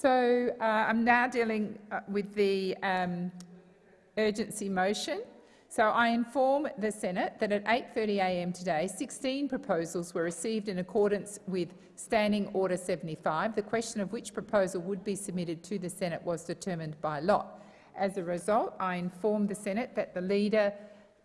So uh, I'm now dealing uh, with the um, urgency motion. So I inform the Senate that at 8.30am today, 16 proposals were received in accordance with Standing Order 75, the question of which proposal would be submitted to the Senate was determined by lot. As a result, I inform the Senate that the leader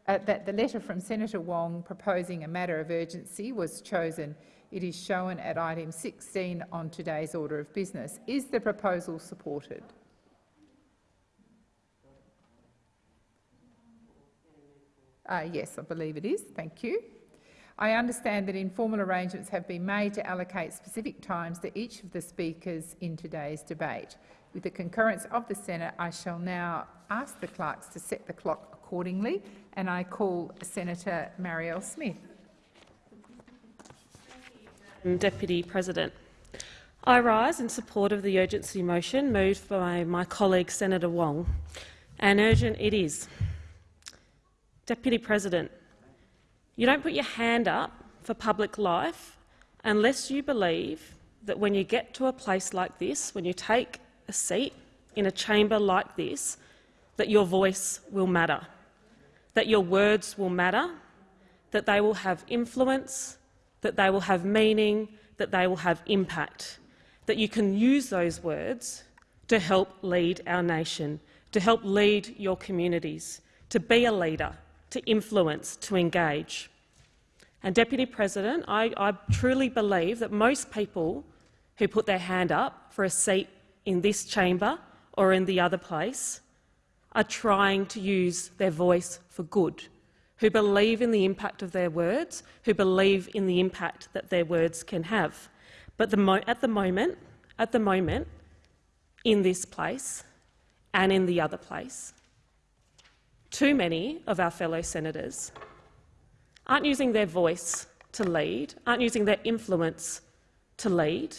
uh, that the letter from Senator Wong proposing a matter of urgency was chosen. It is shown at item 16 on today's order of business. Is the proposal supported? Uh, yes, I believe it is. Thank you. I understand that informal arrangements have been made to allocate specific times to each of the speakers in today's debate. With the concurrence of the Senate, I shall now ask the clerks to set the clock accordingly, and I call Senator Marielle Smith. Deputy President. I rise in support of the urgency motion moved by my colleague Senator Wong, and urgent it is. Deputy President, you don't put your hand up for public life unless you believe that when you get to a place like this, when you take a seat in a chamber like this, that your voice will matter, that your words will matter, that they will have influence, that they will have meaning, that they will have impact, that you can use those words to help lead our nation, to help lead your communities, to be a leader, to influence, to engage. And, Deputy President, I, I, truly believe that most people who put their hand up for a seat in this chamber or in the other place are trying to use their voice for good, who believe in the impact of their words, who believe in the impact that their words can have. But the at the moment, at the moment, in this place and in the other place, too many of our fellow senators aren't using their voice to lead, aren't using their influence to lead,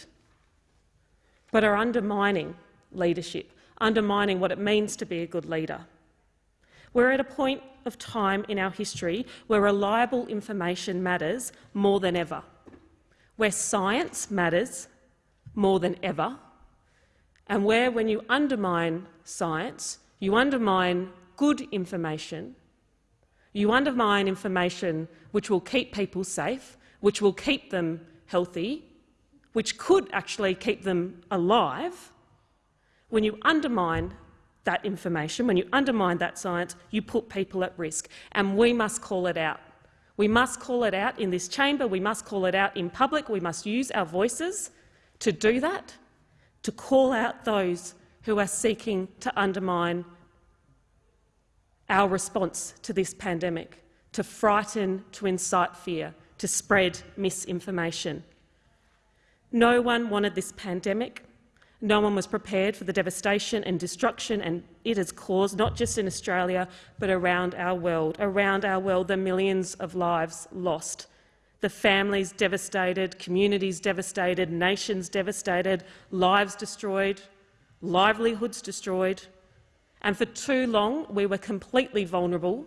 but are undermining leadership, undermining what it means to be a good leader. We're at a point of time in our history where reliable information matters more than ever, where science matters more than ever, and where, when you undermine science, you undermine good information, you undermine information which will keep people safe, which will keep them healthy, which could actually keep them alive, when you undermine that information, when you undermine that science, you put people at risk, and we must call it out. We must call it out in this chamber, we must call it out in public, we must use our voices to do that, to call out those who are seeking to undermine our response to this pandemic, to frighten, to incite fear, to spread misinformation. No one wanted this pandemic. No one was prepared for the devastation and destruction and it has caused, not just in Australia, but around our world. Around our world, the millions of lives lost, the families devastated, communities devastated, nations devastated, lives destroyed, livelihoods destroyed, and for too long we were completely vulnerable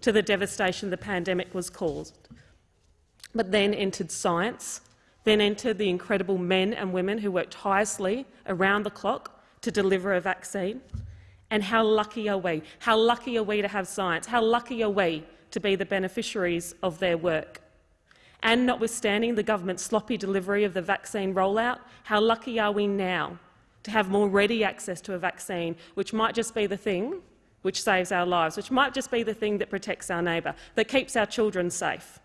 to the devastation the pandemic was caused. But then entered science, then entered the incredible men and women who worked tirelessly around the clock to deliver a vaccine. And how lucky are we? How lucky are we to have science? How lucky are we to be the beneficiaries of their work? And notwithstanding the government's sloppy delivery of the vaccine rollout, how lucky are we now to have more ready access to a vaccine, which might just be the thing which saves our lives, which might just be the thing that protects our neighbour, that keeps our children safe.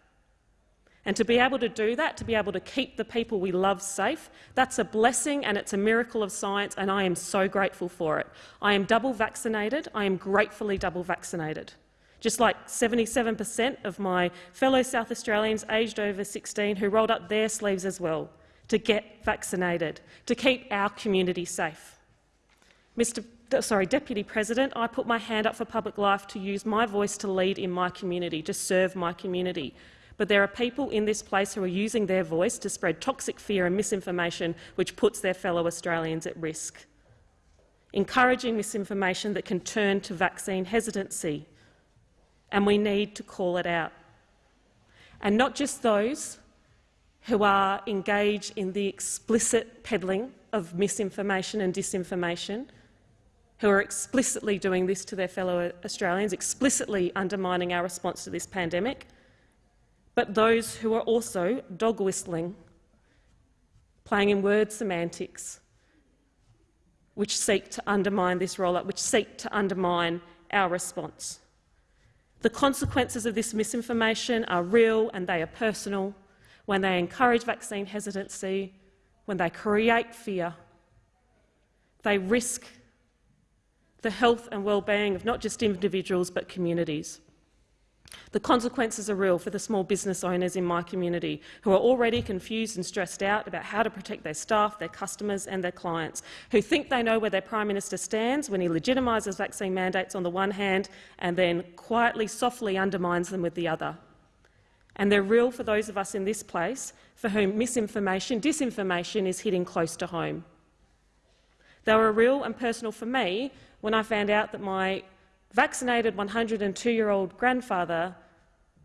And to be able to do that, to be able to keep the people we love safe, that's a blessing and it's a miracle of science, and I am so grateful for it. I am double vaccinated. I am gratefully double vaccinated. Just like 77 per cent of my fellow South Australians aged over 16 who rolled up their sleeves as well to get vaccinated, to keep our community safe. Mr. Sorry, Deputy President, I put my hand up for public life to use my voice to lead in my community, to serve my community. But there are people in this place who are using their voice to spread toxic fear and misinformation which puts their fellow Australians at risk, encouraging misinformation that can turn to vaccine hesitancy. And we need to call it out. And not just those who are engaged in the explicit peddling of misinformation and disinformation, who are explicitly doing this to their fellow Australians, explicitly undermining our response to this pandemic, but those who are also dog whistling, playing in word semantics, which seek to undermine this rollout, which seek to undermine our response. The consequences of this misinformation are real and they are personal when they encourage vaccine hesitancy, when they create fear. They risk the health and well-being of not just individuals but communities. The consequences are real for the small business owners in my community who are already confused and stressed out about how to protect their staff, their customers and their clients, who think they know where their Prime Minister stands when he legitimises vaccine mandates on the one hand and then quietly, softly undermines them with the other. And they're real for those of us in this place for whom misinformation, disinformation is hitting close to home. They were real and personal for me when I found out that my vaccinated 102-year-old grandfather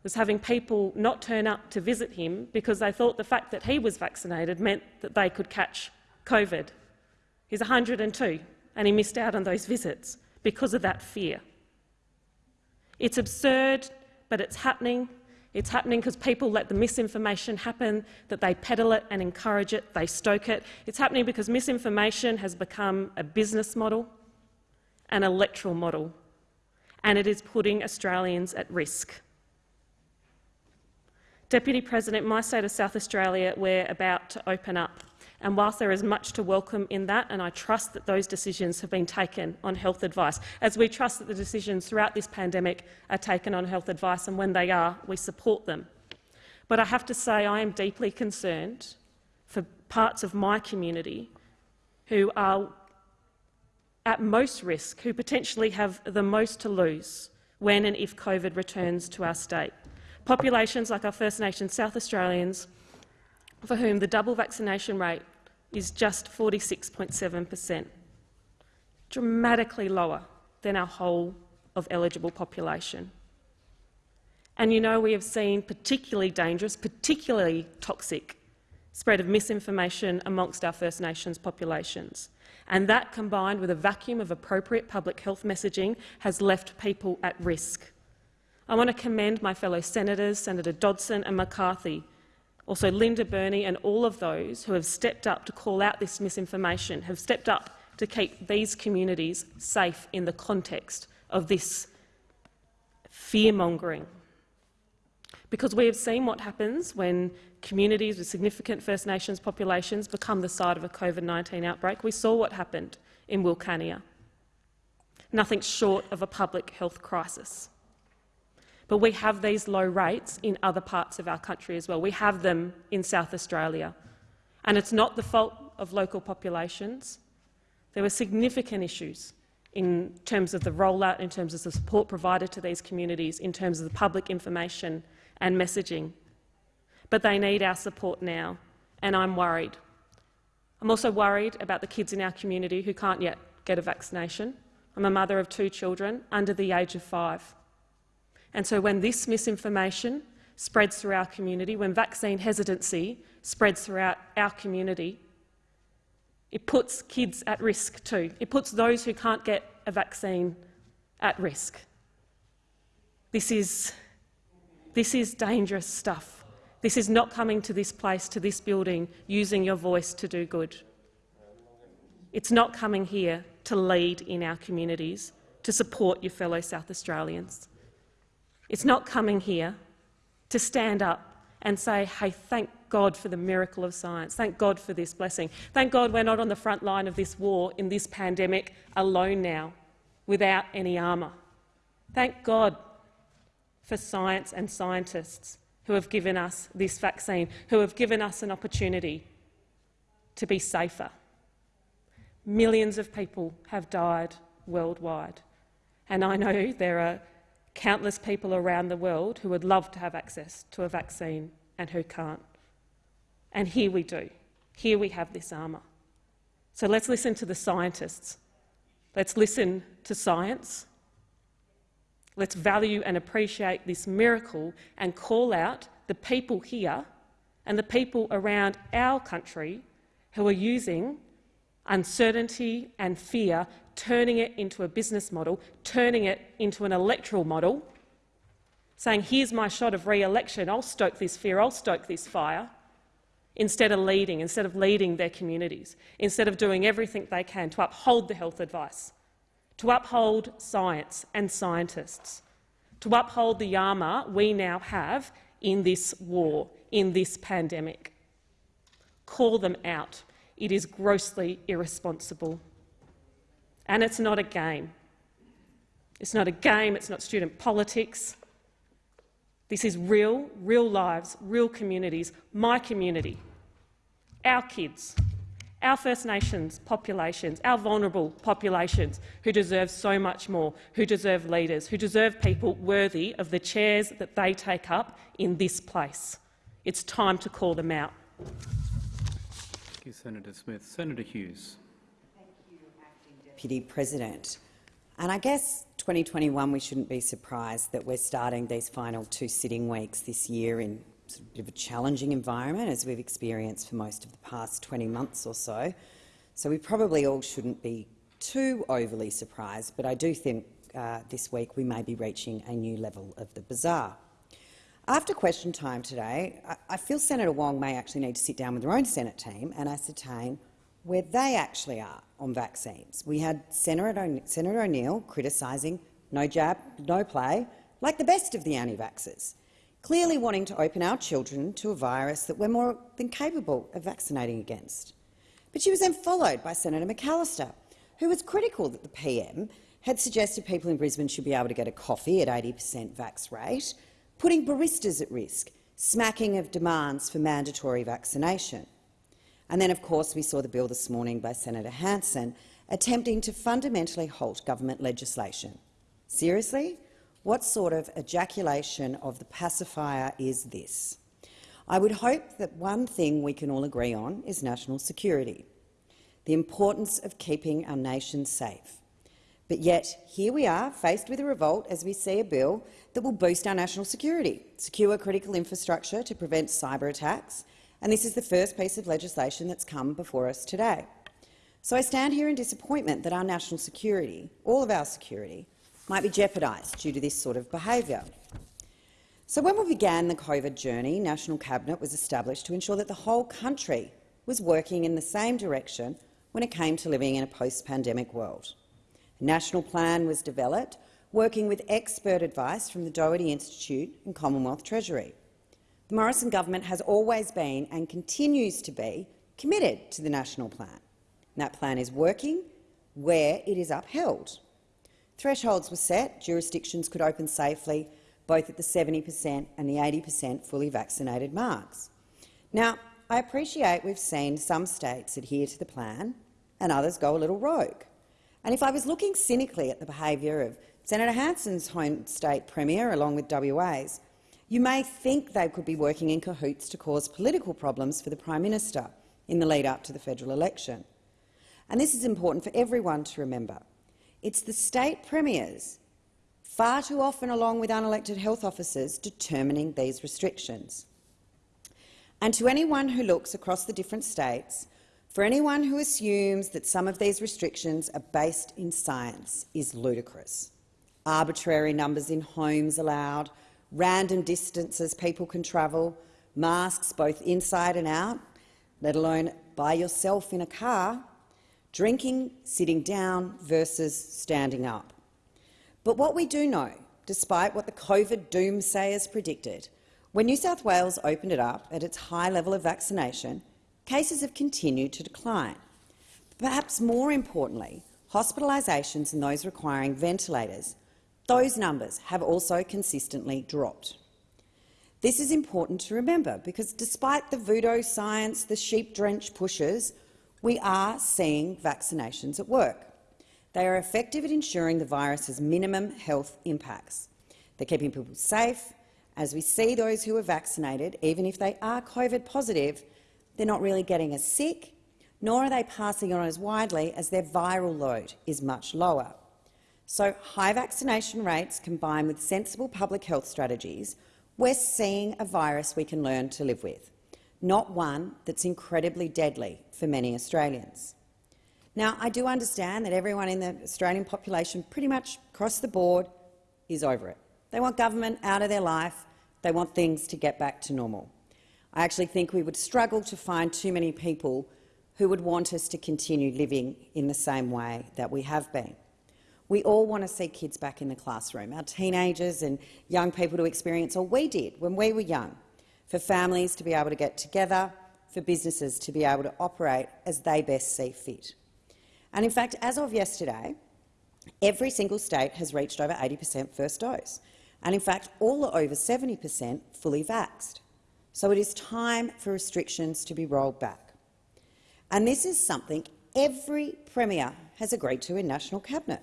was having people not turn up to visit him because they thought the fact that he was vaccinated meant that they could catch COVID. He's 102 and he missed out on those visits because of that fear. It's absurd, but it's happening. It's happening because people let the misinformation happen, that they peddle it and encourage it, they stoke it. It's happening because misinformation has become a business model, an electoral model and it is putting Australians at risk. Deputy President, my state of South Australia, we're about to open up. And whilst there is much to welcome in that, and I trust that those decisions have been taken on health advice, as we trust that the decisions throughout this pandemic are taken on health advice, and when they are, we support them. But I have to say I am deeply concerned for parts of my community who are at most risk, who potentially have the most to lose when and if COVID returns to our state. Populations like our First Nations South Australians, for whom the double vaccination rate is just 46.7 per cent, dramatically lower than our whole of eligible population. And you know we have seen particularly dangerous, particularly toxic spread of misinformation amongst our First Nations populations and that, combined with a vacuum of appropriate public health messaging, has left people at risk. I want to commend my fellow senators, Senator Dodson and McCarthy, also Linda Burney and all of those who have stepped up to call out this misinformation, have stepped up to keep these communities safe in the context of this fear-mongering. Because we have seen what happens when communities with significant First Nations populations become the site of a COVID-19 outbreak. We saw what happened in Wilcannia. Nothing short of a public health crisis. But we have these low rates in other parts of our country as well. We have them in South Australia. And it's not the fault of local populations. There were significant issues in terms of the rollout, in terms of the support provided to these communities, in terms of the public information and messaging but they need our support now, and I'm worried. I'm also worried about the kids in our community who can't yet get a vaccination. I'm a mother of two children under the age of five. And so when this misinformation spreads through our community, when vaccine hesitancy spreads throughout our community, it puts kids at risk too. It puts those who can't get a vaccine at risk. This is, this is dangerous stuff. This is not coming to this place, to this building, using your voice to do good. It's not coming here to lead in our communities, to support your fellow South Australians. It's not coming here to stand up and say, hey, thank God for the miracle of science. Thank God for this blessing. Thank God we're not on the front line of this war, in this pandemic, alone now, without any armour. Thank God for science and scientists who have given us this vaccine, who have given us an opportunity to be safer. Millions of people have died worldwide, and I know there are countless people around the world who would love to have access to a vaccine and who can't. And here we do. Here we have this armour. So let's listen to the scientists. Let's listen to science Let's value and appreciate this miracle and call out the people here and the people around our country who are using uncertainty and fear, turning it into a business model, turning it into an electoral model, saying, here's my shot of re-election, I'll stoke this fear, I'll stoke this fire, instead of leading, instead of leading their communities, instead of doing everything they can to uphold the health advice, to uphold science and scientists, to uphold the armour we now have in this war, in this pandemic. Call them out. It is grossly irresponsible. And it's not a game. It's not a game, it's not student politics. This is real, real lives, real communities, my community, our kids, our First Nations populations, our vulnerable populations who deserve so much more, who deserve leaders, who deserve people worthy of the chairs that they take up in this place. It's time to call them out. Thank you, Senator Smith. Senator Hughes. Thank you, Acting Deputy President. And I guess 2021 we shouldn't be surprised that we're starting these final two sitting weeks this year in bit of a challenging environment as we've experienced for most of the past 20 months or so. So we probably all shouldn't be too overly surprised, but I do think uh, this week we may be reaching a new level of the bizarre. After question time today, I, I feel Senator Wong may actually need to sit down with her own Senate team and ascertain where they actually are on vaccines. We had Senator O'Neill criticising no jab, no play, like the best of the anti-vaxxers clearly wanting to open our children to a virus that we're more than capable of vaccinating against. But she was then followed by Senator McAllister, who was critical that the PM had suggested people in Brisbane should be able to get a coffee at 80 per cent vax rate, putting baristas at risk, smacking of demands for mandatory vaccination. And then, of course, we saw the bill this morning by Senator Hanson attempting to fundamentally halt government legislation. Seriously? What sort of ejaculation of the pacifier is this? I would hope that one thing we can all agree on is national security, the importance of keeping our nation safe. But yet, here we are, faced with a revolt as we see a bill that will boost our national security, secure critical infrastructure to prevent cyber attacks, and this is the first piece of legislation that's come before us today. So I stand here in disappointment that our national security, all of our security, might be jeopardised due to this sort of behaviour. So when we began the COVID journey, National Cabinet was established to ensure that the whole country was working in the same direction when it came to living in a post-pandemic world. A national plan was developed, working with expert advice from the Doherty Institute and Commonwealth Treasury. The Morrison government has always been and continues to be committed to the national plan. And that plan is working where it is upheld. Thresholds were set. Jurisdictions could open safely, both at the 70 per cent and the 80 per cent fully vaccinated marks. Now, I appreciate we've seen some states adhere to the plan and others go a little rogue. And if I was looking cynically at the behaviour of Senator Hanson's home state premier, along with WA's, you may think they could be working in cahoots to cause political problems for the Prime Minister in the lead-up to the federal election. And this is important for everyone to remember. It's the state premiers, far too often along with unelected health officers, determining these restrictions. And to anyone who looks across the different states, for anyone who assumes that some of these restrictions are based in science is ludicrous. Arbitrary numbers in homes allowed, random distances people can travel, masks both inside and out, let alone by yourself in a car, drinking sitting down versus standing up. But what we do know, despite what the COVID doomsayers predicted, when New South Wales opened it up at its high level of vaccination, cases have continued to decline. Perhaps more importantly, hospitalisations and those requiring ventilators, those numbers have also consistently dropped. This is important to remember because despite the voodoo science, the sheep-drenched pushes we are seeing vaccinations at work. They are effective at ensuring the virus has minimum health impacts. They're keeping people safe. As we see those who are vaccinated, even if they are COVID positive, they're not really getting as sick, nor are they passing on as widely as their viral load is much lower. So high vaccination rates combined with sensible public health strategies, we're seeing a virus we can learn to live with not one that's incredibly deadly for many Australians. Now, I do understand that everyone in the Australian population, pretty much across the board, is over it. They want government out of their life. They want things to get back to normal. I actually think we would struggle to find too many people who would want us to continue living in the same way that we have been. We all want to see kids back in the classroom, our teenagers and young people to experience all we did when we were young, for families to be able to get together, for businesses to be able to operate as they best see fit. And in fact, as of yesterday, every single state has reached over 80 per cent first dose, and in fact all are over 70 per cent fully vaxxed. So it is time for restrictions to be rolled back. And this is something every Premier has agreed to in National Cabinet.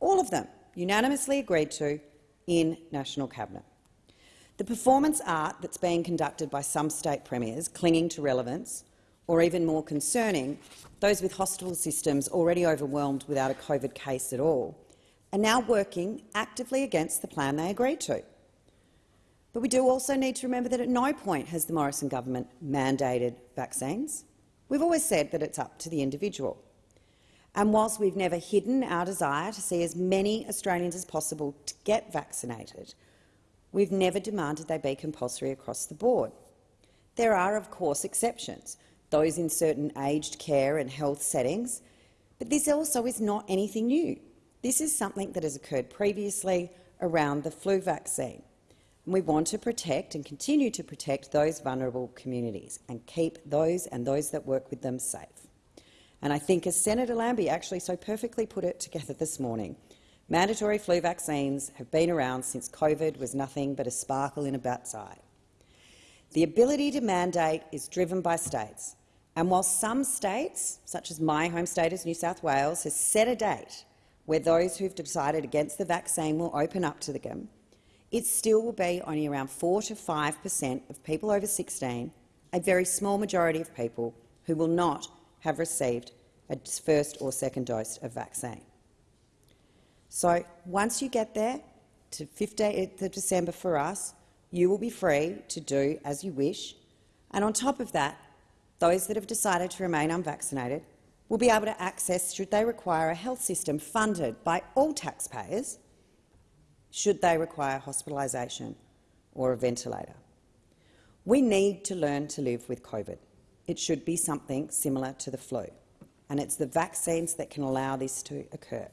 All of them unanimously agreed to in National Cabinet. The performance art that's being conducted by some state premiers clinging to relevance, or even more concerning, those with hospital systems already overwhelmed without a COVID case at all, are now working actively against the plan they agreed to. But we do also need to remember that at no point has the Morrison government mandated vaccines. We've always said that it's up to the individual. And whilst we've never hidden our desire to see as many Australians as possible to get vaccinated, we've never demanded they be compulsory across the board. There are, of course, exceptions, those in certain aged care and health settings, but this also is not anything new. This is something that has occurred previously around the flu vaccine. We want to protect and continue to protect those vulnerable communities and keep those and those that work with them safe. And I think, as Senator Lambie actually so perfectly put it together this morning, mandatory flu vaccines have been around since COVID was nothing but a sparkle in a bat's eye. The ability to mandate is driven by states, and while some states, such as my home state as New South Wales, has set a date where those who've decided against the vaccine will open up to them, it still will be only around 4 to 5 per cent of people over 16, a very small majority of people who will not have received a first or second dose of vaccine. So once you get there to 15th of December for us, you will be free to do as you wish. And on top of that, those that have decided to remain unvaccinated will be able to access, should they require a health system funded by all taxpayers, should they require hospitalisation or a ventilator. We need to learn to live with COVID. It should be something similar to the flu, and it's the vaccines that can allow this to occur.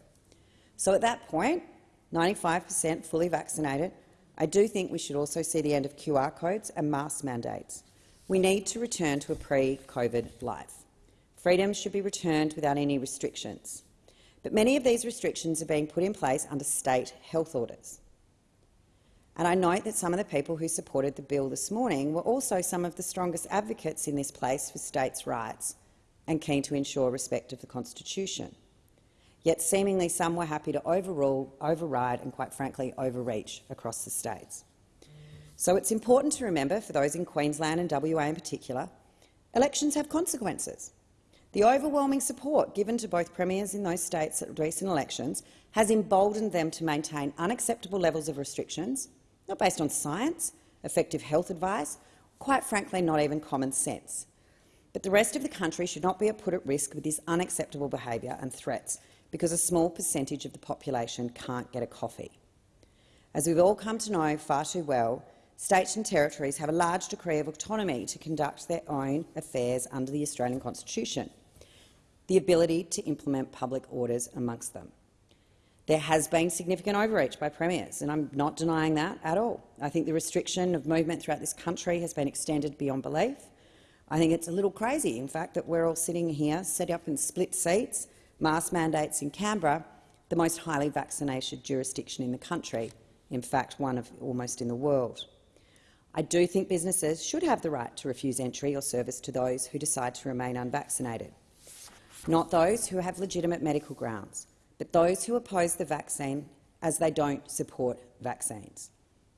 So at that point, point, 95 per cent fully vaccinated, I do think we should also see the end of QR codes and mask mandates. We need to return to a pre-COVID life. Freedoms should be returned without any restrictions. But many of these restrictions are being put in place under state health orders. And I note that some of the people who supported the bill this morning were also some of the strongest advocates in this place for states' rights and keen to ensure respect of the Constitution. Yet seemingly some were happy to overrule, override and, quite frankly, overreach across the states. So it's important to remember, for those in Queensland and WA in particular, elections have consequences. The overwhelming support given to both premiers in those states at recent elections has emboldened them to maintain unacceptable levels of restrictions not based on science, effective health advice, quite frankly not even common sense. But the rest of the country should not be put at risk with this unacceptable behaviour and threats because a small percentage of the population can't get a coffee. As we've all come to know far too well, states and territories have a large degree of autonomy to conduct their own affairs under the Australian Constitution, the ability to implement public orders amongst them. There has been significant overreach by premiers, and I'm not denying that at all. I think the restriction of movement throughout this country has been extended beyond belief. I think it's a little crazy, in fact, that we're all sitting here, set up in split seats, mask mandates in Canberra, the most highly vaccinated jurisdiction in the country, in fact one of almost in the world. I do think businesses should have the right to refuse entry or service to those who decide to remain unvaccinated, not those who have legitimate medical grounds but those who oppose the vaccine as they don't support vaccines.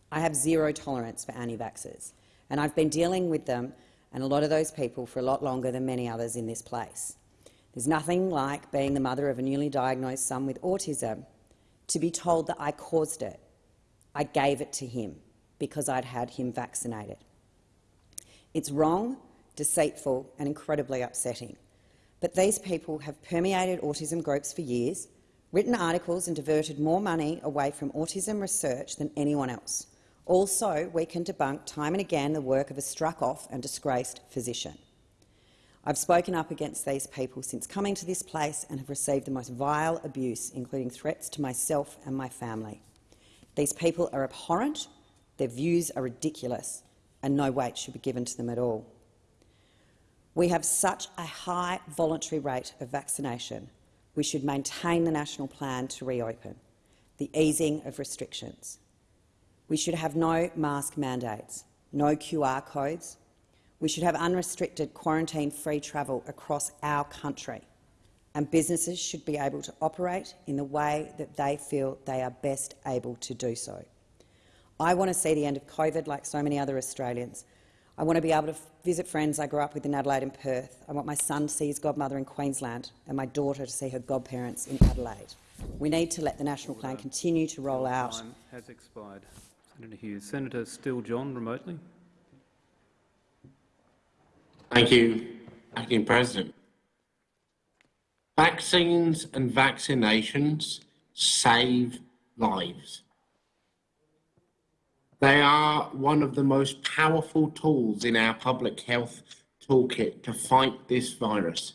I have zero tolerance for anti-vaxxers, and I've been dealing with them and a lot of those people for a lot longer than many others in this place. There's nothing like being the mother of a newly diagnosed son with autism to be told that I caused it. I gave it to him because I'd had him vaccinated. It's wrong, deceitful and incredibly upsetting. but these people have permeated autism groups for years, written articles and diverted more money away from autism research than anyone else. Also, we can debunk time and again the work of a struck-off and disgraced physician. I've spoken up against these people since coming to this place and have received the most vile abuse, including threats to myself and my family. These people are abhorrent, their views are ridiculous, and no weight should be given to them at all. We have such a high voluntary rate of vaccination. We should maintain the national plan to reopen, the easing of restrictions. We should have no mask mandates, no QR codes. We should have unrestricted quarantine-free travel across our country, and businesses should be able to operate in the way that they feel they are best able to do so. I want to see the end of COVID like so many other Australians. I want to be able to visit friends I grew up with in Adelaide and Perth. I want my son to see his godmother in Queensland and my daughter to see her godparents in Adelaide. We need to let the national plan continue to roll out. Time has expired. Senator Hughes. Senator Steele John, remotely. Thank you, Acting President. Vaccines and vaccinations save lives. They are one of the most powerful tools in our public health toolkit to fight this virus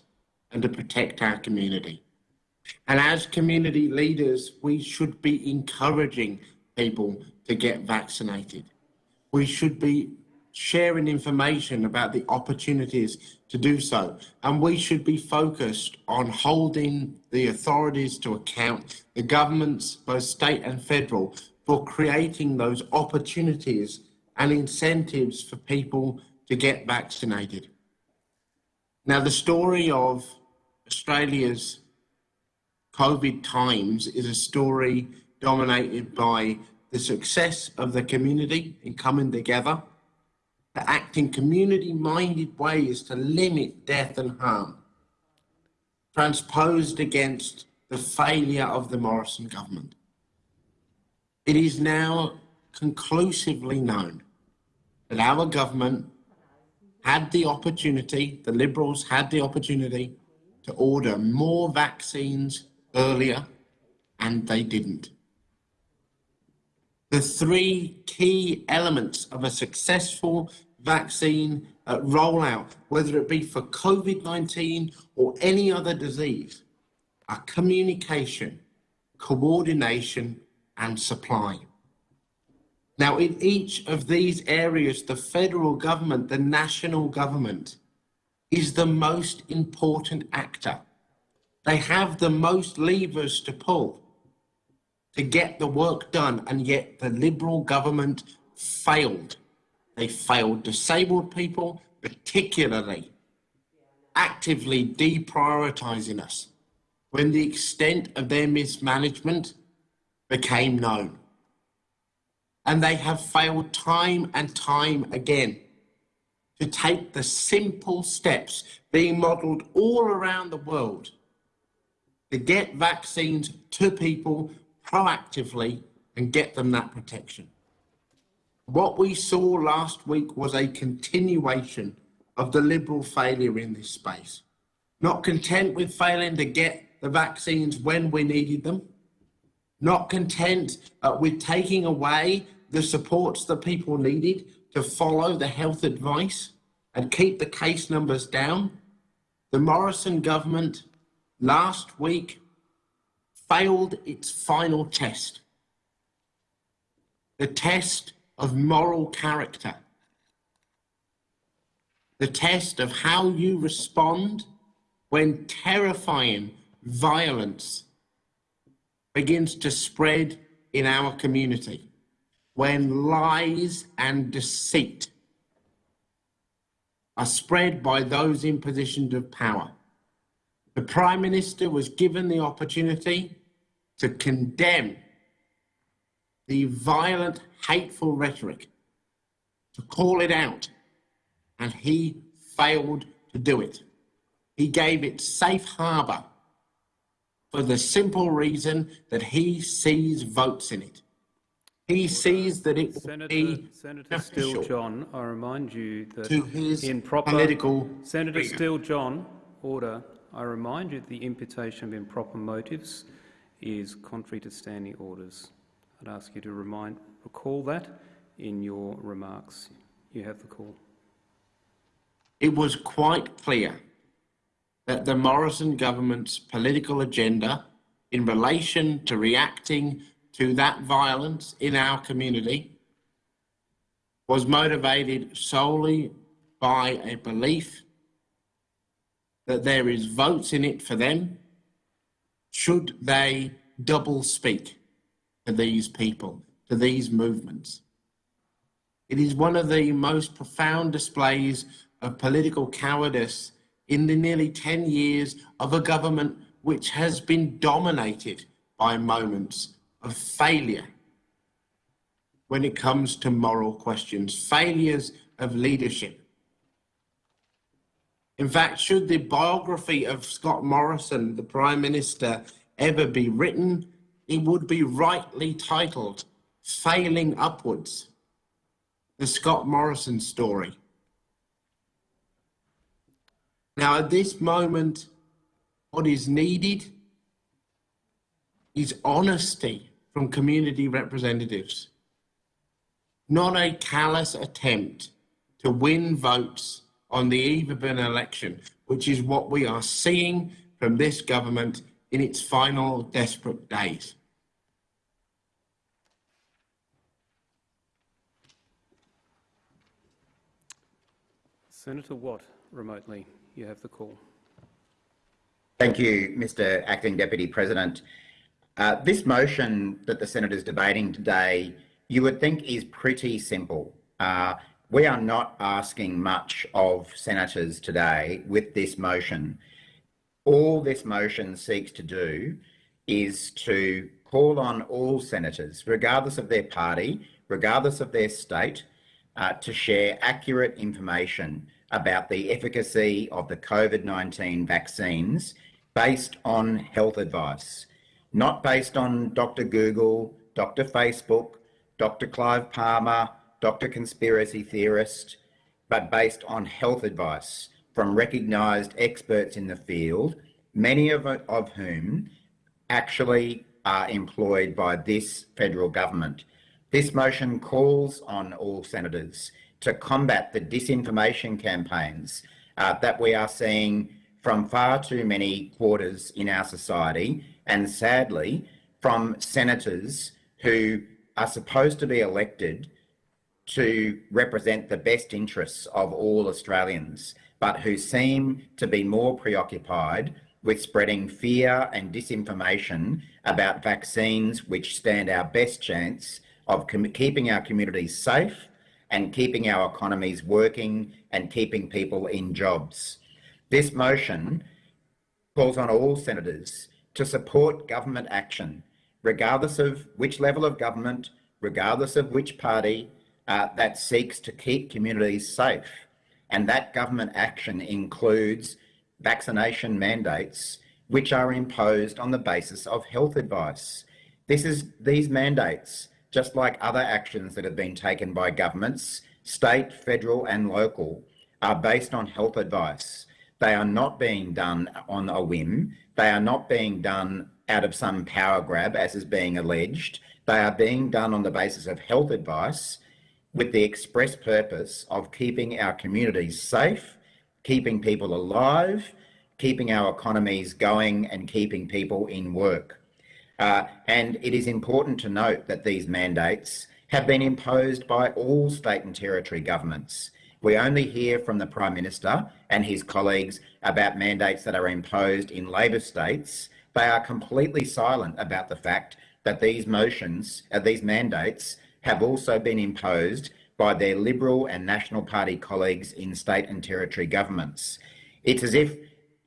and to protect our community. And as community leaders, we should be encouraging people to get vaccinated. We should be sharing information about the opportunities to do so. And we should be focused on holding the authorities to account, the governments, both state and federal, for creating those opportunities and incentives for people to get vaccinated. Now, the story of Australia's COVID times is a story dominated by the success of the community in coming together, to act in community-minded ways to limit death and harm, transposed against the failure of the Morrison government. It is now conclusively known that our government had the opportunity, the Liberals had the opportunity to order more vaccines earlier, and they didn't. The three key elements of a successful vaccine uh, rollout, whether it be for COVID-19 or any other disease, are communication, coordination, and supply. Now, in each of these areas, the federal government, the national government, is the most important actor. They have the most levers to pull to get the work done, and yet the Liberal government failed. They failed disabled people, particularly actively deprioritising us when the extent of their mismanagement became known. And they have failed time and time again to take the simple steps being modelled all around the world to get vaccines to people proactively and get them that protection. What we saw last week was a continuation of the Liberal failure in this space. Not content with failing to get the vaccines when we needed them, not content uh, with taking away the supports that people needed to follow the health advice and keep the case numbers down, the Morrison government last week failed its final test. The test of moral character. The test of how you respond when terrifying violence begins to spread in our community, when lies and deceit are spread by those in positions of power. The Prime Minister was given the opportunity to condemn the violent, hateful rhetoric, to call it out, and he failed to do it. He gave it safe harbour for the simple reason that he sees votes in it. He uh, sees that it will Senator, be Senator Steele John, I remind you that in proper political Senator career. Steele John, order. I remind you that the imputation of improper motives is contrary to standing orders. I'd ask you to remind, recall that in your remarks. You have the call. It was quite clear that the Morrison government's political agenda in relation to reacting to that violence in our community was motivated solely by a belief that there is votes in it for them should they double speak to these people, to these movements. It is one of the most profound displays of political cowardice in the nearly 10 years of a government which has been dominated by moments of failure when it comes to moral questions, failures of leadership. In fact, should the biography of Scott Morrison, the Prime Minister, ever be written, it would be rightly titled Failing Upwards, the Scott Morrison story. Now, at this moment, what is needed is honesty from community representatives, not a callous attempt to win votes on the eve of an election, which is what we are seeing from this government in its final desperate days. Senator Watt, remotely. You have the call. Thank you, Mr Acting Deputy President. Uh, this motion that the Senate is debating today, you would think is pretty simple. Uh, we are not asking much of senators today with this motion. All this motion seeks to do is to call on all senators, regardless of their party, regardless of their state, uh, to share accurate information about the efficacy of the COVID-19 vaccines based on health advice, not based on Dr. Google, Dr. Facebook, Dr. Clive Palmer, Dr. Conspiracy Theorist, but based on health advice from recognised experts in the field, many of, of whom actually are employed by this federal government. This motion calls on all senators to combat the disinformation campaigns uh, that we are seeing from far too many quarters in our society and sadly from senators who are supposed to be elected to represent the best interests of all Australians, but who seem to be more preoccupied with spreading fear and disinformation about vaccines which stand our best chance of keeping our communities safe and keeping our economies working and keeping people in jobs. This motion calls on all senators to support government action, regardless of which level of government, regardless of which party, uh, that seeks to keep communities safe. And that government action includes vaccination mandates, which are imposed on the basis of health advice. This is, these mandates just like other actions that have been taken by governments, state, federal and local, are based on health advice. They are not being done on a whim. They are not being done out of some power grab, as is being alleged. They are being done on the basis of health advice with the express purpose of keeping our communities safe, keeping people alive, keeping our economies going and keeping people in work. Uh, and it is important to note that these mandates have been imposed by all state and territory governments. We only hear from the Prime Minister and his colleagues about mandates that are imposed in Labor states. They are completely silent about the fact that these motions, uh, these mandates, have also been imposed by their Liberal and National Party colleagues in state and territory governments. It's as if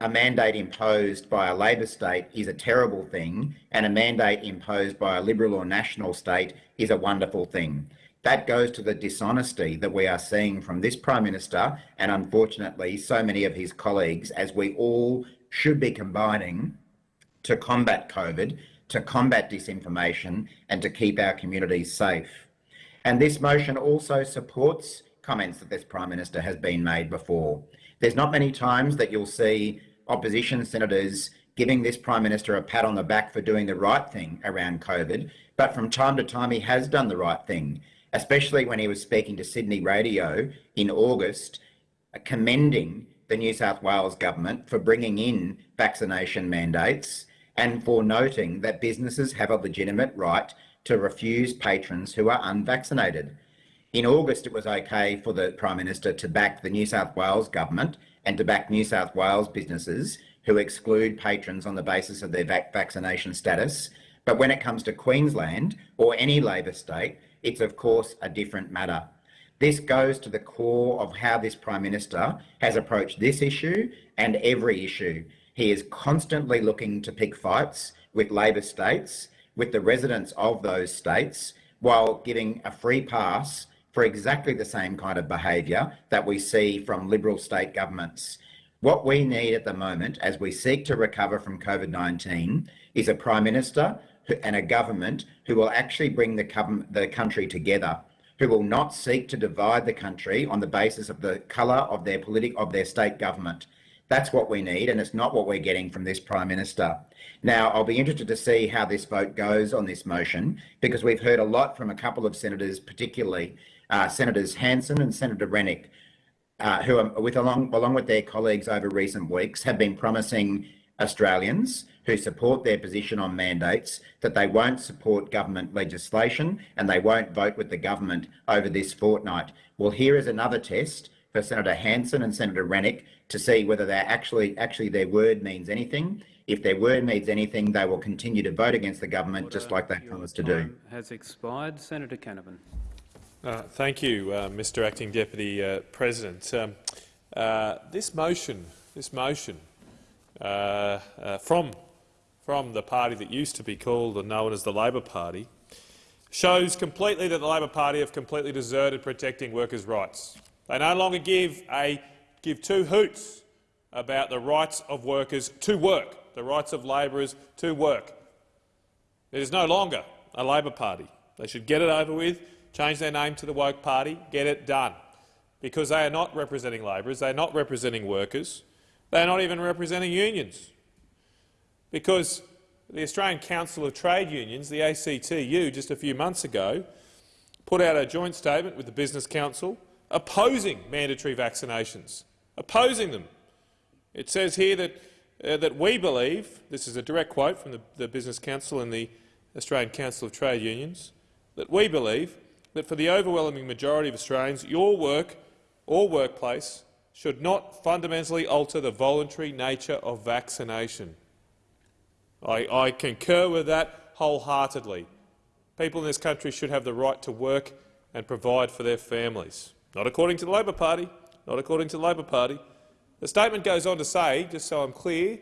a mandate imposed by a Labor state is a terrible thing and a mandate imposed by a Liberal or National state is a wonderful thing. That goes to the dishonesty that we are seeing from this Prime Minister and unfortunately so many of his colleagues as we all should be combining to combat COVID, to combat disinformation and to keep our communities safe. And this motion also supports comments that this Prime Minister has been made before. There's not many times that you'll see opposition senators giving this Prime Minister a pat on the back for doing the right thing around COVID, but from time to time he has done the right thing, especially when he was speaking to Sydney Radio in August, commending the New South Wales government for bringing in vaccination mandates and for noting that businesses have a legitimate right to refuse patrons who are unvaccinated. In August, it was okay for the Prime Minister to back the New South Wales government and to back New South Wales businesses who exclude patrons on the basis of their vac vaccination status. But when it comes to Queensland or any Labor state, it's of course a different matter. This goes to the core of how this Prime Minister has approached this issue and every issue. He is constantly looking to pick fights with Labor states, with the residents of those states, while giving a free pass for exactly the same kind of behaviour that we see from Liberal state governments. What we need at the moment, as we seek to recover from COVID-19, is a Prime Minister and a government who will actually bring the, the country together, who will not seek to divide the country on the basis of the colour of their of their state government. That's what we need, and it's not what we're getting from this Prime Minister. Now, I'll be interested to see how this vote goes on this motion, because we've heard a lot from a couple of senators, particularly uh, Senators Hanson and Senator Rennick, uh, who, are, with along, along with their colleagues over recent weeks, have been promising Australians who support their position on mandates that they won't support government legislation and they won't vote with the government over this fortnight. Well, here is another test for Senator Hanson and Senator Rennick to see whether they actually actually their word means anything. If their word means anything, they will continue to vote against the government Order. just like they promised to do. Has expired. Senator Canavan. Uh, thank you, uh, Mr. Acting Deputy uh, President. Um, uh, this motion, this motion uh, uh, from from the party that used to be called and known as the Labor Party, shows completely that the Labor Party have completely deserted protecting workers' rights. They no longer give a give two hoots about the rights of workers to work, the rights of labourers to work. It is no longer a Labor Party. They should get it over with change their name to the Woke Party, get it done. Because they are not representing labourers, they are not representing workers, they are not even representing unions. Because the Australian Council of Trade Unions, the ACTU, just a few months ago, put out a joint statement with the Business Council opposing mandatory vaccinations, opposing them. It says here that, uh, that we believe, this is a direct quote from the, the Business Council and the Australian Council of Trade Unions, that we believe that for the overwhelming majority of Australians, your work or workplace should not fundamentally alter the voluntary nature of vaccination. I, I concur with that wholeheartedly. People in this country should have the right to work and provide for their families. Not according to the Labor Party. Not according to the Labor Party. The statement goes on to say, just so I'm clear,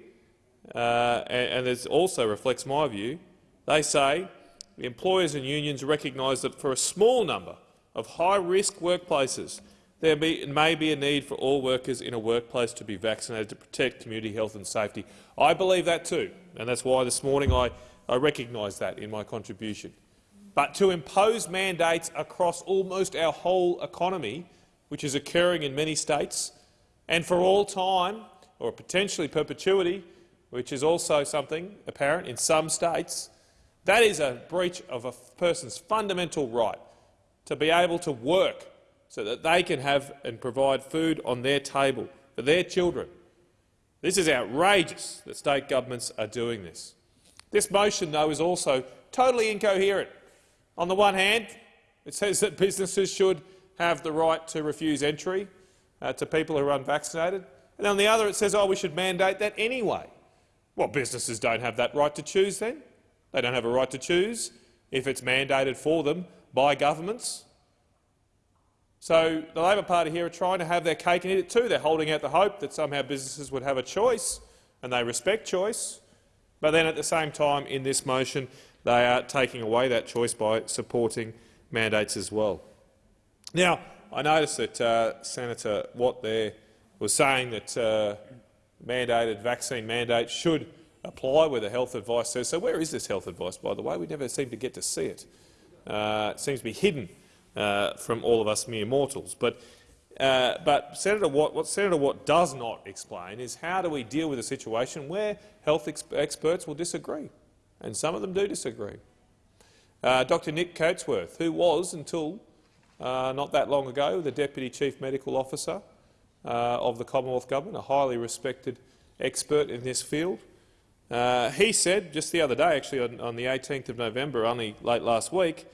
uh, and, and it also reflects my view, they say the employers and unions recognise that for a small number of high-risk workplaces, there may be a need for all workers in a workplace to be vaccinated to protect community health and safety. I believe that too, and that's why this morning I, I recognise that in my contribution. But to impose mandates across almost our whole economy, which is occurring in many states, and for all time, or potentially perpetuity, which is also something apparent in some states, that is a breach of a person's fundamental right to be able to work so that they can have and provide food on their table for their children. This is outrageous that state governments are doing this. This motion, though, is also totally incoherent. On the one hand, it says that businesses should have the right to refuse entry uh, to people who are unvaccinated, and on the other it says, oh, we should mandate that anyway. Well, businesses don't have that right to choose then. They don't have a right to choose if it's mandated for them by governments. So the Labor Party here are trying to have their cake and eat it too. They're holding out the hope that somehow businesses would have a choice, and they respect choice. But then at the same time, in this motion, they are taking away that choice by supporting mandates as well. Now, I noticed that uh, Senator Watt there was saying that uh, mandated vaccine mandates should apply where the health advice says. So where is this health advice, by the way? We never seem to get to see it. Uh, it seems to be hidden uh, from all of us mere mortals. But Uh, but Senator Watt, what Senator Watt does not explain is how do we deal with a situation where health ex experts will disagree, and some of them do disagree. Uh, Dr Nick Coatsworth, who was, until uh, not that long ago, the Deputy Chief Medical Officer uh, of the Commonwealth Government, a highly respected expert in this field, uh, he said just the other day, actually on, on the 18th of November, only late last week,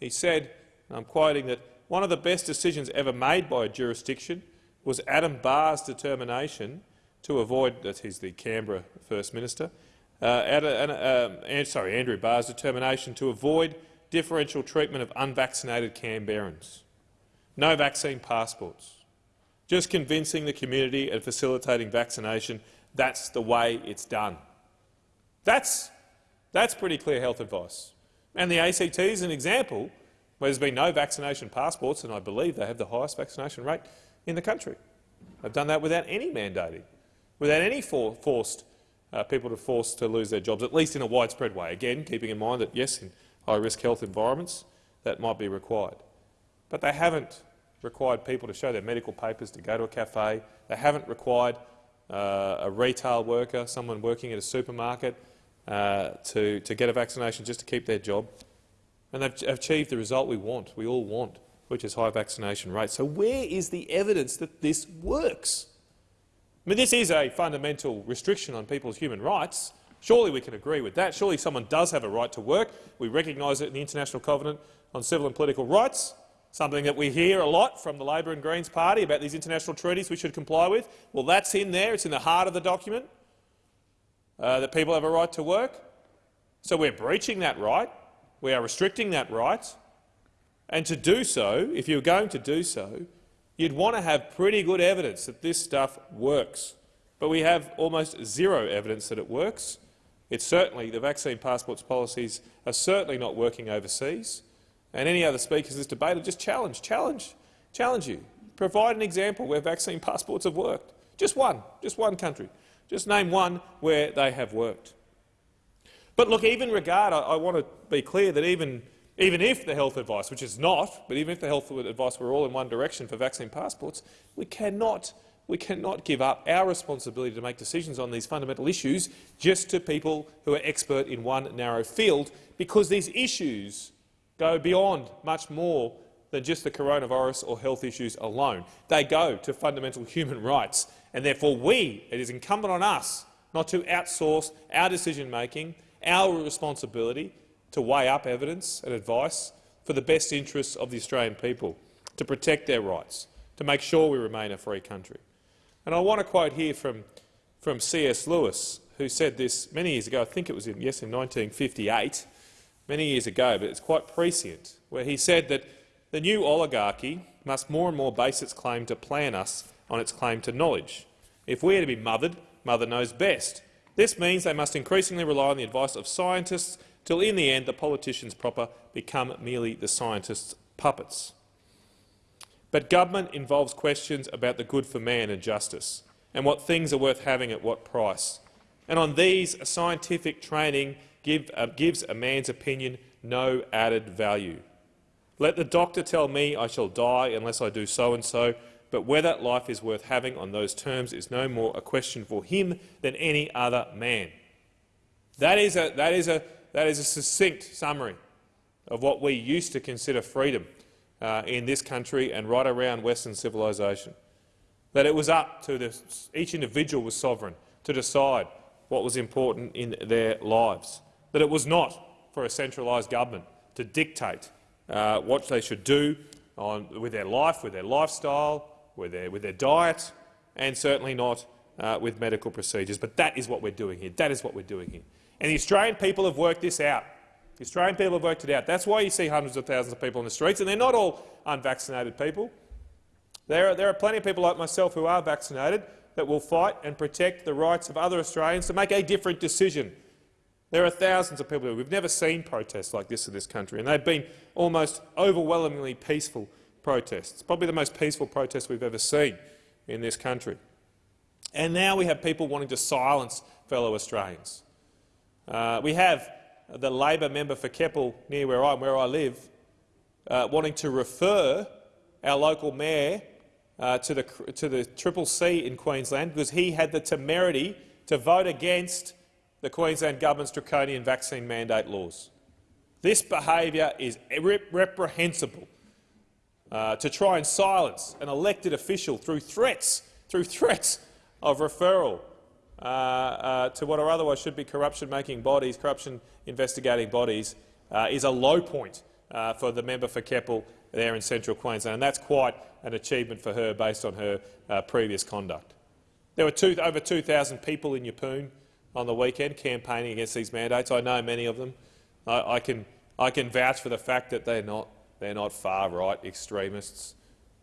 he said, and I'm quoting, that one of the best decisions ever made by a jurisdiction was Adam Barr's determination to avoid, that he's the Canberra First Minister, uh, uh, um, sorry, Andrew Barr's determination to avoid differential treatment of unvaccinated Canberrans. No vaccine passports. Just convincing the community and facilitating vaccination, that's the way it's done. That's, that's pretty clear health advice. And the ACT is an example where there's been no vaccination passports, and I believe they have the highest vaccination rate in the country. They've done that without any mandating, without any for forced uh, people to force to lose their jobs, at least in a widespread way. Again, keeping in mind that, yes, in high-risk health environments, that might be required. But they haven't required people to show their medical papers to go to a cafe. They haven't required uh, a retail worker, someone working at a supermarket, uh, to, to get a vaccination just to keep their job. And they've achieved the result we want, we all want, which is high vaccination rates. So where is the evidence that this works? I mean, this is a fundamental restriction on people's human rights. Surely we can agree with that. Surely someone does have a right to work. We recognise it in the International Covenant on Civil and Political Rights, something that we hear a lot from the Labor and Greens party about these international treaties we should comply with. Well, that's in there. It's in the heart of the document, uh, that people have a right to work. So we're breaching that right. We are restricting that right. And to do so, if you're going to do so, you'd want to have pretty good evidence that this stuff works. But we have almost zero evidence that it works. It's certainly the vaccine passports policies are certainly not working overseas. And any other speakers in this debate will just challenge, challenge, challenge you. Provide an example where vaccine passports have worked. Just one, just one country. Just name one where they have worked. But look, even regard, I, I want to be clear that even even if the health advice, which is not, but even if the health advice were all in one direction for vaccine passports, we cannot, we cannot give up our responsibility to make decisions on these fundamental issues just to people who are expert in one narrow field, because these issues go beyond much more than just the coronavirus or health issues alone. They go to fundamental human rights, and therefore we, it is incumbent on us not to outsource our decision-making, our responsibility to weigh up evidence and advice for the best interests of the Australian people, to protect their rights, to make sure we remain a free country. And I want to quote here from, from C.S. Lewis, who said this many years ago, I think it was in, yes, in 1958, many years ago, but it's quite prescient, where he said that the new oligarchy must more and more base its claim to plan us on its claim to knowledge. If we are to be mothered, mother knows best. This means they must increasingly rely on the advice of scientists till in the end the politicians proper become merely the scientists' puppets. But government involves questions about the good for man and justice, and what things are worth having at what price. And on these, scientific training give, uh, gives a man's opinion no added value. Let the doctor tell me I shall die unless I do so and so, but whether life is worth having on those terms is no more a question for him than any other man. That is a, that is a that is a succinct summary of what we used to consider freedom uh, in this country and right around Western civilisation. That it was up to each individual was sovereign to decide what was important in their lives. That it was not for a centralised government to dictate uh, what they should do on, with their life, with their lifestyle, with their, with their diet, and certainly not uh, with medical procedures. But that is what we're doing here. That is what we're doing here. And the Australian people have worked this out. The Australian people have worked it out. That's why you see hundreds of thousands of people in the streets, and they're not all unvaccinated people. There are, there are plenty of people like myself who are vaccinated that will fight and protect the rights of other Australians to make a different decision. There are thousands of people. We've never seen protests like this in this country, and they've been almost overwhelmingly peaceful protests, probably the most peaceful protests we've ever seen in this country. And now we have people wanting to silence fellow Australians. Uh, we have the Labor member for Keppel, near where I, where I live, uh, wanting to refer our local mayor uh, to, the, to the Triple C in Queensland because he had the temerity to vote against the Queensland government's draconian vaccine mandate laws. This behaviour is reprehensible. Uh, to try and silence an elected official through threats, through threats of referral uh, uh, to what are otherwise should be corruption-making bodies, corruption investigating bodies, uh, is a low point uh, for the member for Keppel there in central Queensland, and that's quite an achievement for her based on her uh, previous conduct. There were two, over 2,000 people in Yeppoon on the weekend campaigning against these mandates. I know many of them. I, I, can, I can vouch for the fact that they're not, they're not far-right extremists.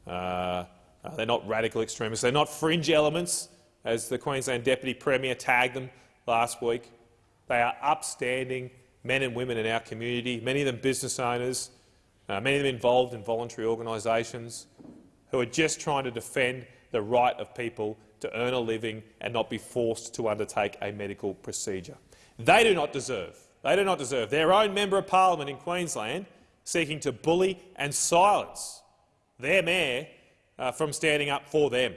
Uh, uh, they're not radical extremists. They're not fringe elements, as the Queensland Deputy Premier tagged them last week. They are upstanding men and women in our community, many of them business owners, uh, many of them involved in voluntary organisations, who are just trying to defend the right of people to earn a living and not be forced to undertake a medical procedure. They do not deserve, they do not deserve their own member of parliament in Queensland seeking to bully and silence their mayor uh, from standing up for them.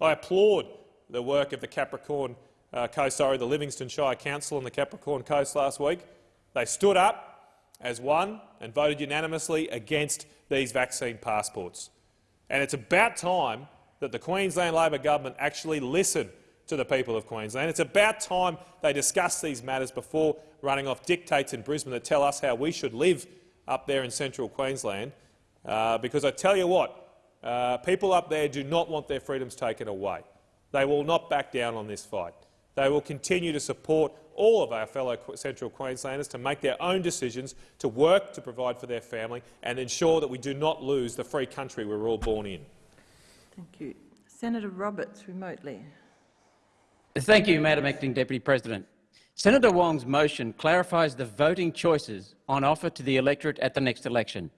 I applaud the work of the Capricorn uh, Coast, sorry, the Livingstone Shire Council on the Capricorn Coast last week. They stood up as one and voted unanimously against these vaccine passports. And it's about time that the Queensland Labor government actually listen to the people of Queensland. It's about time they discuss these matters before running off dictates in Brisbane that tell us how we should live up there in central Queensland. Uh, because I tell you what, uh, people up there do not want their freedoms taken away. They will not back down on this fight. They will continue to support all of our fellow Central Queenslanders to make their own decisions, to work to provide for their family and ensure that we do not lose the free country we were all born in. Thank you. Senator Roberts, remotely. Thank you, Madam Acting Deputy President. Senator Wong's motion clarifies the voting choices on offer to the electorate at the next election.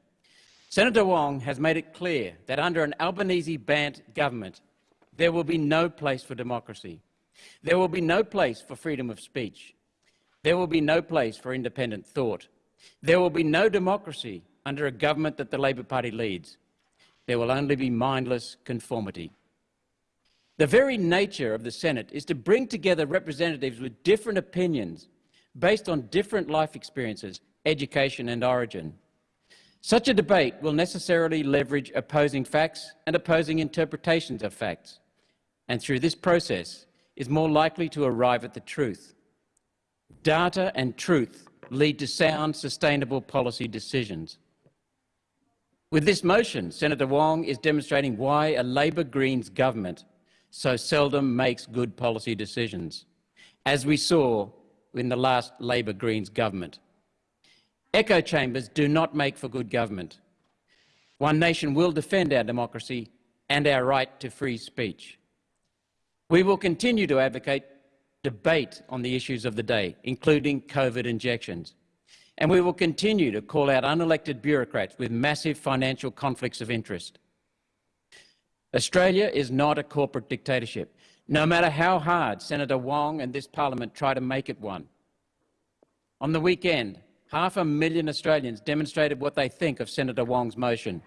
Senator Wong has made it clear that under an Albanese-Bandt government, there will be no place for democracy. There will be no place for freedom of speech. There will be no place for independent thought. There will be no democracy under a government that the Labor Party leads there will only be mindless conformity. The very nature of the Senate is to bring together representatives with different opinions based on different life experiences, education and origin. Such a debate will necessarily leverage opposing facts and opposing interpretations of facts, and through this process is more likely to arrive at the truth. Data and truth lead to sound, sustainable policy decisions. With this motion, Senator Wong is demonstrating why a Labor Greens government so seldom makes good policy decisions, as we saw in the last Labor Greens government. Echo chambers do not make for good government. One Nation will defend our democracy and our right to free speech. We will continue to advocate debate on the issues of the day, including COVID injections and we will continue to call out unelected bureaucrats with massive financial conflicts of interest. Australia is not a corporate dictatorship, no matter how hard Senator Wong and this parliament try to make it one. On the weekend, half a million Australians demonstrated what they think of Senator Wong's motion.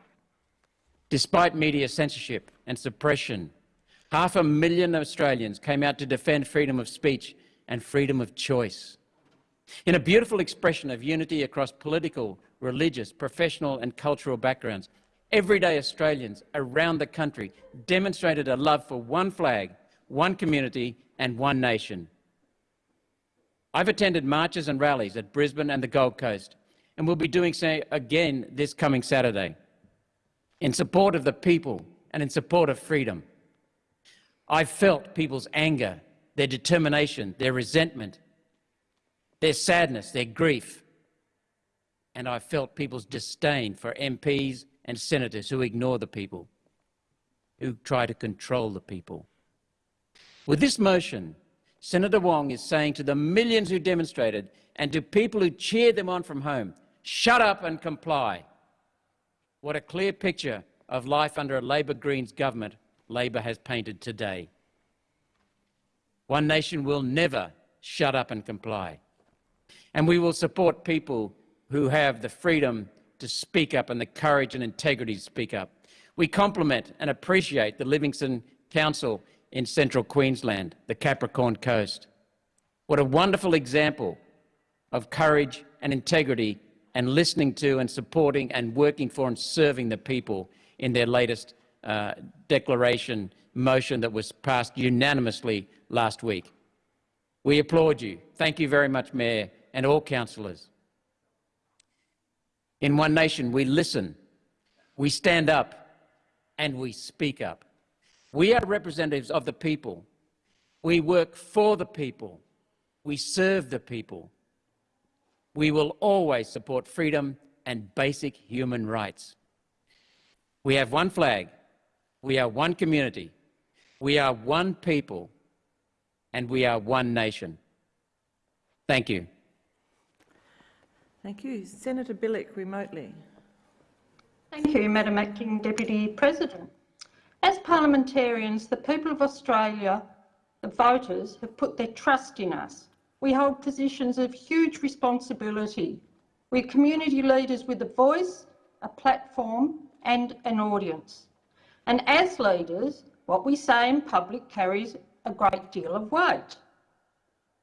Despite media censorship and suppression, half a million Australians came out to defend freedom of speech and freedom of choice. In a beautiful expression of unity across political, religious, professional and cultural backgrounds, everyday Australians around the country demonstrated a love for one flag, one community and one nation. I've attended marches and rallies at Brisbane and the Gold Coast and will be doing so again this coming Saturday in support of the people and in support of freedom. I've felt people's anger, their determination, their resentment, their sadness, their grief. And I felt people's disdain for MPs and senators who ignore the people, who try to control the people. With this motion, Senator Wong is saying to the millions who demonstrated and to people who cheered them on from home, shut up and comply. What a clear picture of life under a Labor Greens government Labor has painted today. One nation will never shut up and comply. And we will support people who have the freedom to speak up and the courage and integrity to speak up. We compliment and appreciate the Livingstone Council in central Queensland, the Capricorn Coast. What a wonderful example of courage and integrity and listening to and supporting and working for and serving the people in their latest uh, declaration motion that was passed unanimously last week. We applaud you. Thank you very much, Mayor, and all councillors. In One Nation, we listen, we stand up, and we speak up. We are representatives of the people. We work for the people. We serve the people. We will always support freedom and basic human rights. We have one flag. We are one community. We are one people. And we are one nation. Thank you. Thank you. Senator Bilyk, remotely. Thank you, Madam Acting Deputy President. As parliamentarians, the people of Australia, the voters, have put their trust in us. We hold positions of huge responsibility. We're community leaders with a voice, a platform and an audience. And as leaders, what we say in public carries a great deal of weight.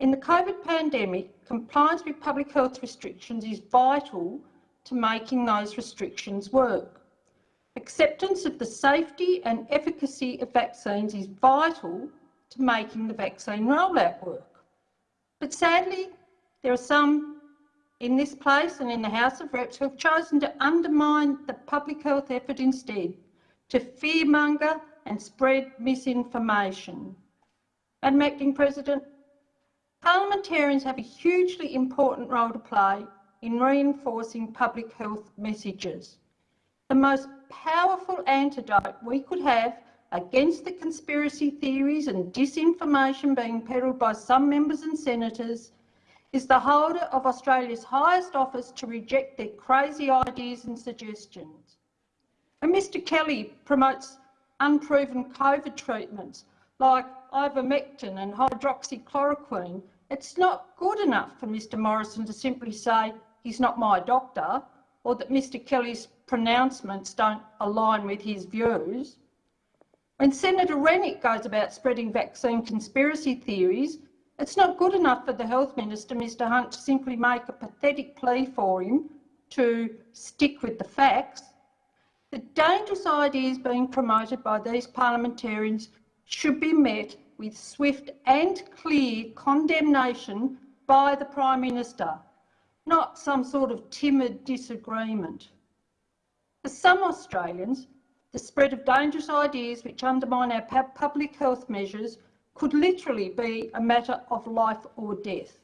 In the COVID pandemic, compliance with public health restrictions is vital to making those restrictions work. Acceptance of the safety and efficacy of vaccines is vital to making the vaccine rollout work. But sadly, there are some in this place and in the House of Reps who have chosen to undermine the public health effort instead, to fearmonger and spread misinformation. Madam Acting President, parliamentarians have a hugely important role to play in reinforcing public health messages. The most powerful antidote we could have against the conspiracy theories and disinformation being peddled by some members and senators is the holder of Australia's highest office to reject their crazy ideas and suggestions. And Mr Kelly promotes unproven COVID treatments like ivermectin and hydroxychloroquine. It's not good enough for Mr Morrison to simply say he's not my doctor or that Mr Kelly's pronouncements don't align with his views. When Senator Rennick goes about spreading vaccine conspiracy theories, it's not good enough for the Health Minister, Mr Hunt, to simply make a pathetic plea for him to stick with the facts. The dangerous ideas being promoted by these parliamentarians should be met with swift and clear condemnation by the Prime Minister, not some sort of timid disagreement. For some Australians, the spread of dangerous ideas which undermine our public health measures could literally be a matter of life or death.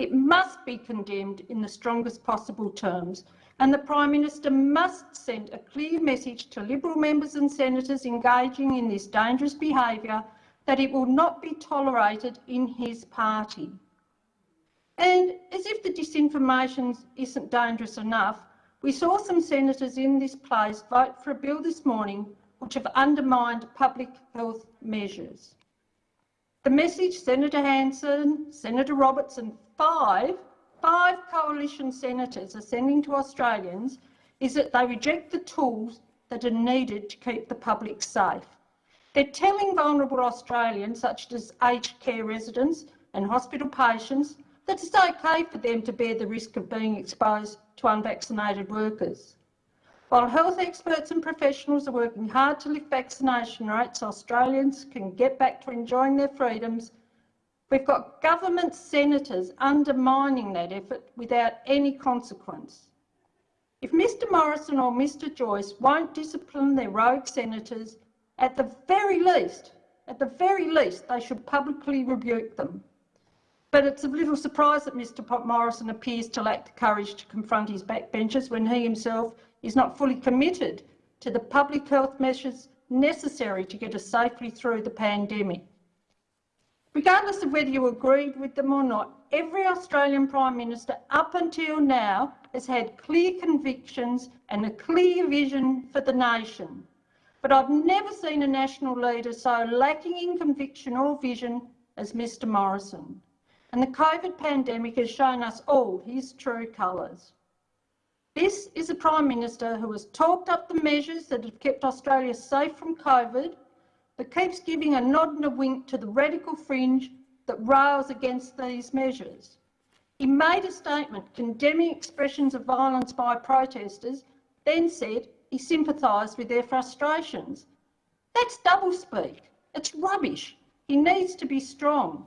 It must be condemned in the strongest possible terms and the Prime Minister must send a clear message to Liberal members and senators engaging in this dangerous behaviour that it will not be tolerated in his party. And as if the disinformation isn't dangerous enough, we saw some senators in this place vote for a bill this morning which have undermined public health measures. The message Senator Hanson, Senator Roberts and five, five coalition senators are sending to Australians is that they reject the tools that are needed to keep the public safe. They're telling vulnerable Australians, such as aged care residents and hospital patients, that it's okay for them to bear the risk of being exposed to unvaccinated workers. While health experts and professionals are working hard to lift vaccination rates, Australians can get back to enjoying their freedoms. We've got government senators undermining that effort without any consequence. If Mr Morrison or Mr Joyce won't discipline their rogue senators, at the very least, at the very least, they should publicly rebuke them. But it's a little surprise that Mr Morrison appears to lack the courage to confront his backbenchers when he himself is not fully committed to the public health measures necessary to get us safely through the pandemic. Regardless of whether you agreed with them or not, every Australian Prime Minister up until now has had clear convictions and a clear vision for the nation. But I've never seen a national leader so lacking in conviction or vision as Mr Morrison and the COVID pandemic has shown us all his true colours. This is a Prime Minister who has talked up the measures that have kept Australia safe from COVID, but keeps giving a nod and a wink to the radical fringe that rails against these measures. He made a statement condemning expressions of violence by protesters, then said he sympathised with their frustrations. That's doublespeak. It's rubbish. He needs to be strong.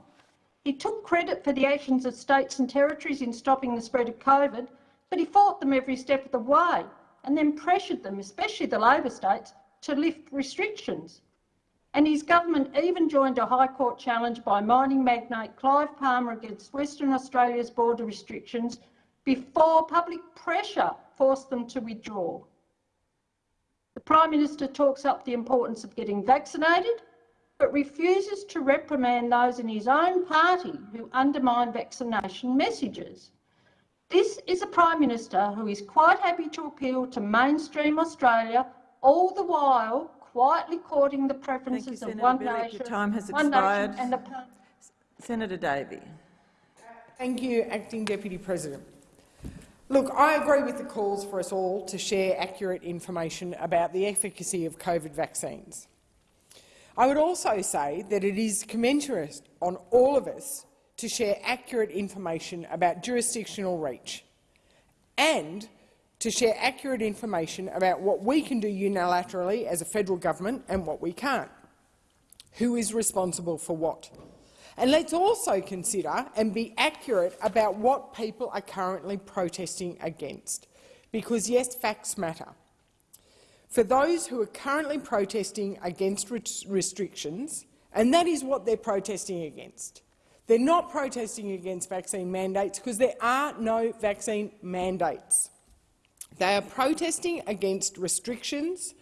He took credit for the actions of states and territories in stopping the spread of COVID, but he fought them every step of the way and then pressured them, especially the Labor states, to lift restrictions. And his government even joined a High Court challenge by mining magnate Clive Palmer against Western Australia's border restrictions before public pressure forced them to withdraw. The Prime Minister talks up the importance of getting vaccinated, but refuses to reprimand those in his own party who undermine vaccination messages. This is a Prime Minister who is quite happy to appeal to mainstream Australia, all the while quietly courting the preferences you, of Senator one Bilyk. nation, Your time has one expired. nation and the Senator Davey. Thank you, Acting Deputy President. Look, I agree with the calls for us all to share accurate information about the efficacy of COVID vaccines. I would also say that it is commensurate on all of us to share accurate information about jurisdictional reach and to share accurate information about what we can do unilaterally as a federal government and what we can't. Who is responsible for what? And let's also consider and be accurate about what people are currently protesting against, because yes, facts matter. For those who are currently protesting against restrictions, and that is what they're protesting against, they're not protesting against vaccine mandates because there are no vaccine mandates. They are protesting against restrictions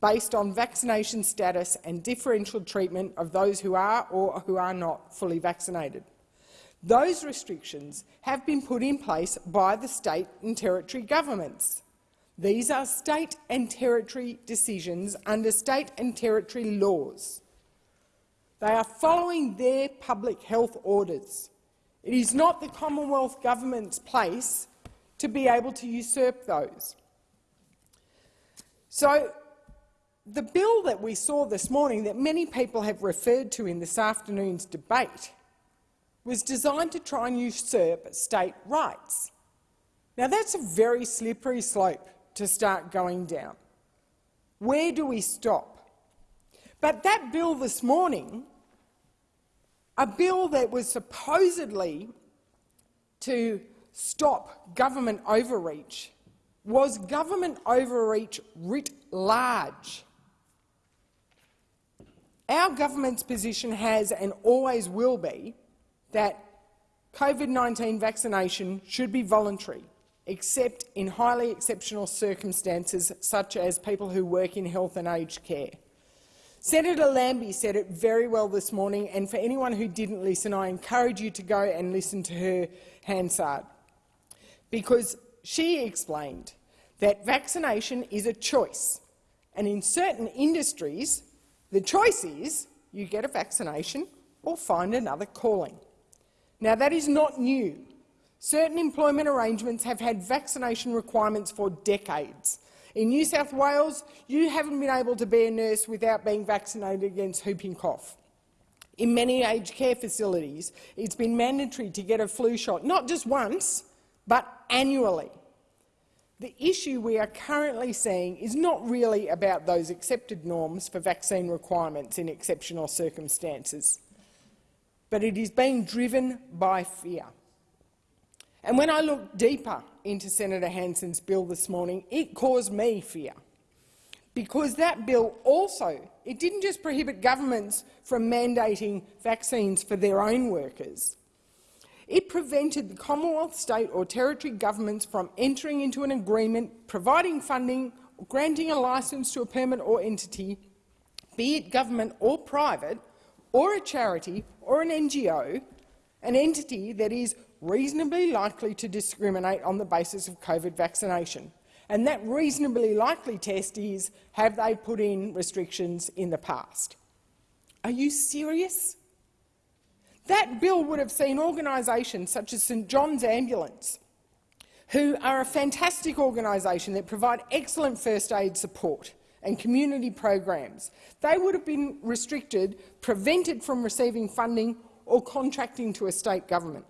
based on vaccination status and differential treatment of those who are or who are not fully vaccinated. Those restrictions have been put in place by the state and territory governments. These are state and territory decisions under state and territory laws. They are following their public health orders. It is not the Commonwealth Government's place to be able to usurp those. So the bill that we saw this morning that many people have referred to in this afternoon's debate was designed to try and usurp state rights. Now that's a very slippery slope to start going down. Where do we stop? But that bill this morning, a bill that was supposedly to stop government overreach, was government overreach writ large. Our government's position has and always will be that COVID-19 vaccination should be voluntary, except in highly exceptional circumstances such as people who work in health and aged care. Senator Lambie said it very well this morning, and for anyone who didn't listen, I encourage you to go and listen to her Hansard, because she explained that vaccination is a choice, and in certain industries the choice is you get a vaccination or find another calling. Now, that is not new. Certain employment arrangements have had vaccination requirements for decades. In New South Wales, you haven't been able to be a nurse without being vaccinated against whooping cough. In many aged care facilities, it's been mandatory to get a flu shot, not just once, but annually. The issue we are currently seeing is not really about those accepted norms for vaccine requirements in exceptional circumstances, but it is being driven by fear. And when I look deeper into Senator Hanson's bill this morning, it caused me fear, because that bill also it didn't just prohibit governments from mandating vaccines for their own workers. It prevented the Commonwealth, state or territory governments from entering into an agreement, providing funding, granting a licence to a permit or entity, be it government or private, or a charity or an NGO, an entity that is reasonably likely to discriminate on the basis of COVID vaccination. And that reasonably likely test is, have they put in restrictions in the past? Are you serious? That bill would have seen organisations such as St John's Ambulance who are a fantastic organisation that provide excellent first aid support and community programs. They would have been restricted, prevented from receiving funding or contracting to a state government.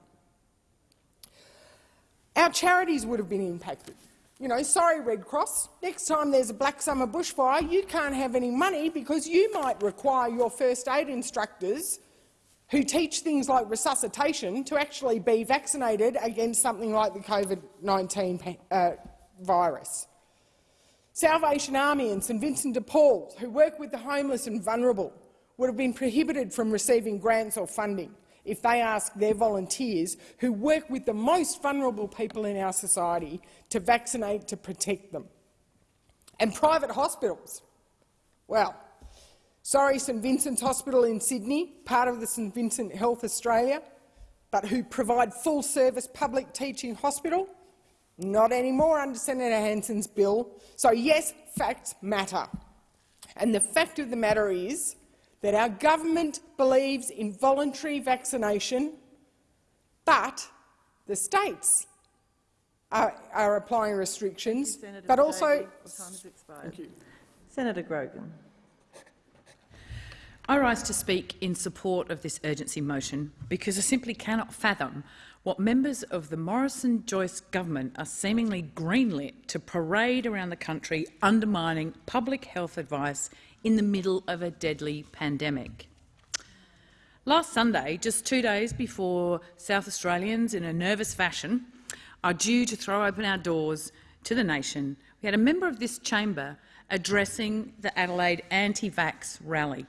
Our charities would have been impacted. You know, sorry, Red Cross, next time there's a Black Summer bushfire, you can't have any money because you might require your first aid instructors who teach things like resuscitation to actually be vaccinated against something like the COVID-19 uh, virus. Salvation Army and St Vincent de Paul, who work with the homeless and vulnerable, would have been prohibited from receiving grants or funding if they ask their volunteers who work with the most vulnerable people in our society to vaccinate to protect them. And private hospitals. Well, sorry St Vincent's Hospital in Sydney, part of the St Vincent Health Australia, but who provide full-service public teaching hospital? Not anymore under Senator Hanson's bill. So yes, facts matter. And the fact of the matter is that our government believes in voluntary vaccination, but the states are, are applying restrictions, Senator but also— time has expired. Thank you. Senator Grogan. I rise to speak in support of this urgency motion because I simply cannot fathom what members of the Morrison-Joyce government are seemingly greenlit to parade around the country undermining public health advice in the middle of a deadly pandemic. Last Sunday, just two days before South Australians, in a nervous fashion, are due to throw open our doors to the nation, we had a member of this chamber addressing the Adelaide anti-vax rally.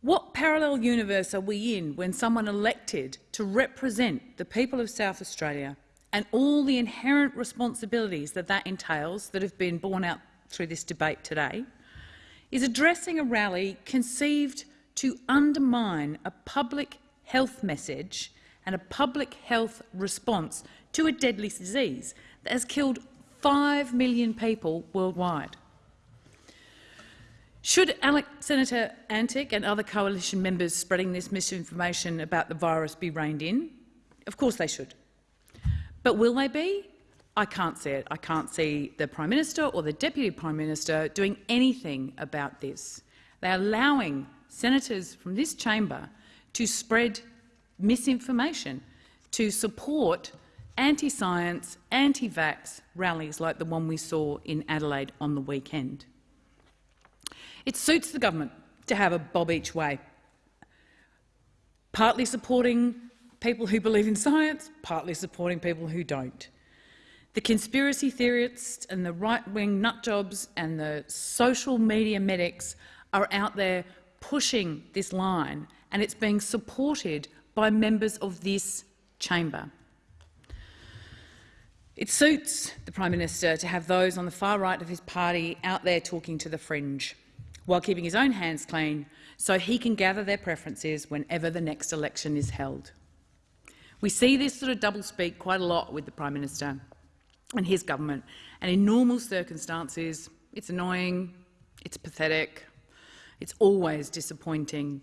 What parallel universe are we in when someone elected to represent the people of South Australia and all the inherent responsibilities that that entails that have been borne out through this debate today is addressing a rally conceived to undermine a public health message and a public health response to a deadly disease that has killed 5 million people worldwide. Should Alex, Senator Antic and other coalition members spreading this misinformation about the virus be reined in? Of course they should. But will they be? I can't see it. I can't see the Prime Minister or the Deputy Prime Minister doing anything about this. They're allowing senators from this chamber to spread misinformation, to support anti-science, anti-vax rallies like the one we saw in Adelaide on the weekend. It suits the government to have a bob each way, partly supporting people who believe in science, partly supporting people who don't. The conspiracy theorists and the right-wing nutjobs and the social media medics are out there pushing this line, and it's being supported by members of this chamber. It suits the Prime Minister to have those on the far right of his party out there talking to the fringe, while keeping his own hands clean so he can gather their preferences whenever the next election is held. We see this sort of doublespeak quite a lot with the Prime Minister and his government. And in normal circumstances, it's annoying, it's pathetic, it's always disappointing.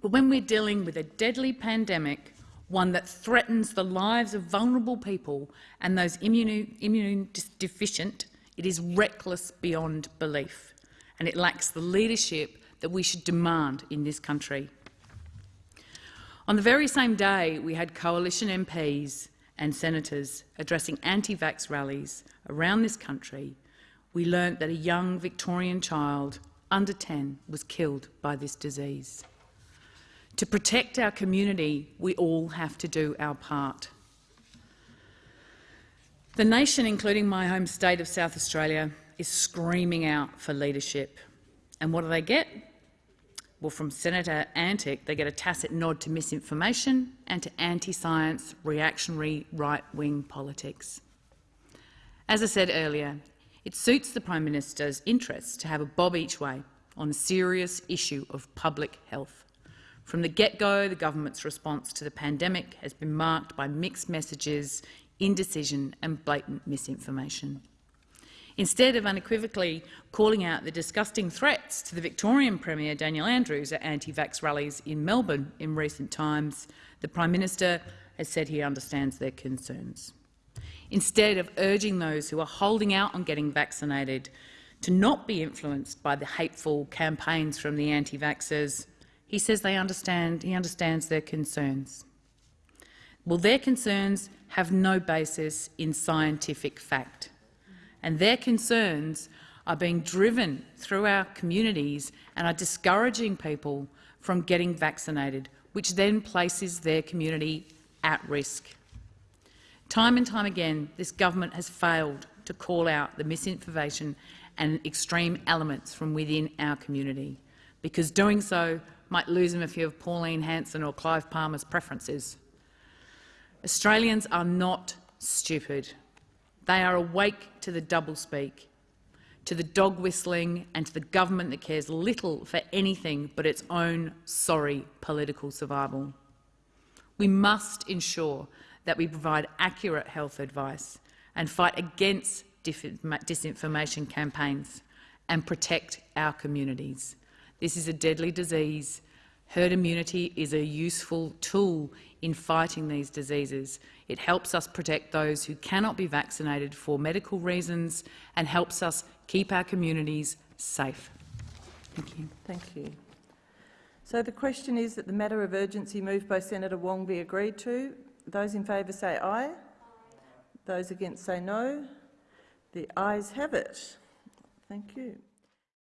But when we're dealing with a deadly pandemic, one that threatens the lives of vulnerable people and those immune, immune deficient, it is reckless beyond belief, and it lacks the leadership that we should demand in this country. On the very same day, we had coalition MPs and senators addressing anti-vax rallies around this country, we learnt that a young Victorian child under 10 was killed by this disease. To protect our community, we all have to do our part. The nation, including my home state of South Australia, is screaming out for leadership. And what do they get? Well, from Senator Antic, they get a tacit nod to misinformation and to anti-science, reactionary, right-wing politics. As I said earlier, it suits the Prime Minister's interests to have a bob each way on a serious issue of public health. From the get-go, the government's response to the pandemic has been marked by mixed messages, indecision and blatant misinformation. Instead of unequivocally calling out the disgusting threats to the Victorian Premier Daniel Andrews at anti-vax rallies in Melbourne in recent times, the Prime Minister has said he understands their concerns. instead of urging those who are holding out on getting vaccinated to not be influenced by the hateful campaigns from the anti-vaxxers, he says they understand, he understands their concerns. Well, their concerns have no basis in scientific fact, and their concerns are being driven through our communities and are discouraging people from getting vaccinated, which then places their community at risk. Time and time again, this government has failed to call out the misinformation and extreme elements from within our community, because doing so might lose them a few of Pauline Hanson or Clive Palmer's preferences. Australians are not stupid. They are awake to the doublespeak, to the dog whistling and to the government that cares little for anything but its own sorry political survival. We must ensure that we provide accurate health advice and fight against disinformation campaigns and protect our communities. This is a deadly disease. Herd immunity is a useful tool in fighting these diseases. It helps us protect those who cannot be vaccinated for medical reasons and helps us keep our communities safe. Thank you. Thank you. So the question is that the matter of urgency moved by Senator Wong be agreed to. Those in favour say aye. Those against say no. The ayes have it. Thank you.